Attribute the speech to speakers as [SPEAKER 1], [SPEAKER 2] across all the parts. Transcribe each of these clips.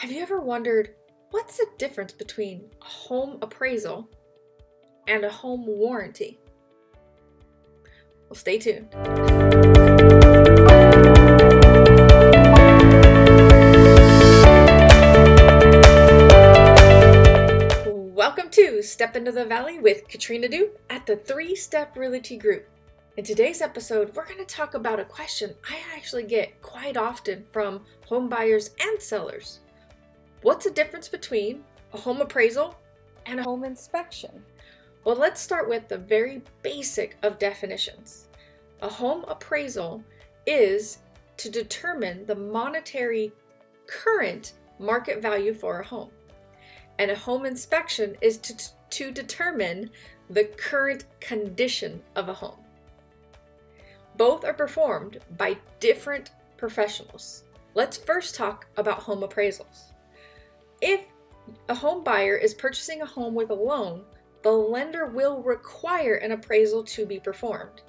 [SPEAKER 1] Have you ever wondered what's the difference between a home appraisal and a home warranty? Well, stay tuned. Welcome to Step Into the Valley with Katrina Du at the Three Step Realty Group. In today's episode, we're going to talk about a question I actually get quite often from home buyers and sellers. What's the difference between a home appraisal and a home inspection? Well, let's start with the very basic of definitions. A home appraisal is to determine the monetary current market value for a home. And a home inspection is to, to determine the current condition of a home. Both are performed by different professionals. Let's first talk about home appraisals. If a home buyer is purchasing a home with a loan, the lender will require an appraisal to be performed.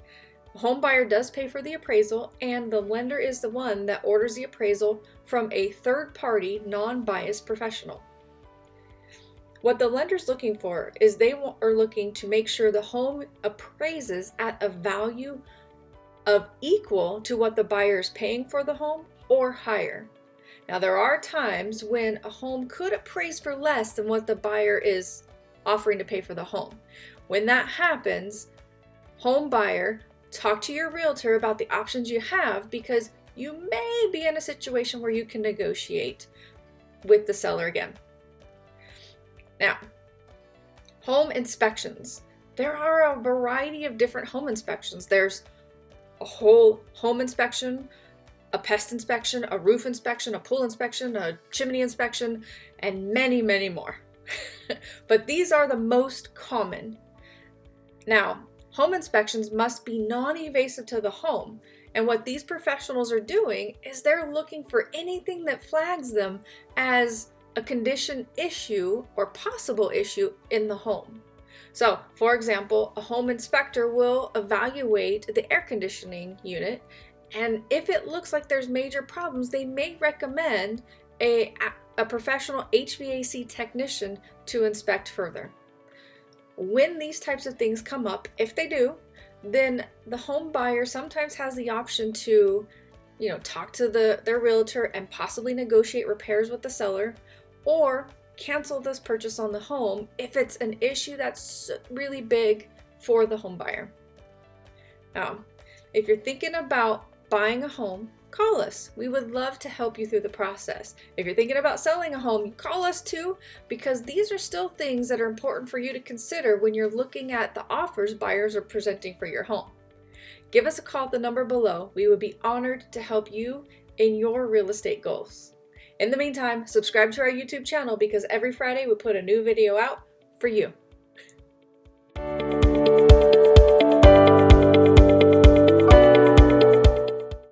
[SPEAKER 1] The home buyer does pay for the appraisal, and the lender is the one that orders the appraisal from a third party, non biased professional. What the lender's looking for is they are looking to make sure the home appraises at a value of equal to what the buyer is paying for the home or higher. Now, there are times when a home could appraise for less than what the buyer is offering to pay for the home. When that happens, home buyer, talk to your realtor about the options you have because you may be in a situation where you can negotiate with the seller again. Now, home inspections. There are a variety of different home inspections. There's a whole home inspection, a pest inspection, a roof inspection, a pool inspection, a chimney inspection, and many, many more. but these are the most common. Now, home inspections must be non-invasive to the home, and what these professionals are doing is they're looking for anything that flags them as a condition issue or possible issue in the home. So, for example, a home inspector will evaluate the air conditioning unit and if it looks like there's major problems, they may recommend a, a professional HVAC technician to inspect further. When these types of things come up, if they do, then the home buyer sometimes has the option to, you know, talk to the their realtor and possibly negotiate repairs with the seller or cancel this purchase on the home if it's an issue that's really big for the home buyer. Now, if you're thinking about buying a home, call us. We would love to help you through the process. If you're thinking about selling a home, call us too, because these are still things that are important for you to consider when you're looking at the offers buyers are presenting for your home. Give us a call at the number below. We would be honored to help you in your real estate goals. In the meantime, subscribe to our YouTube channel because every Friday we put a new video out for you.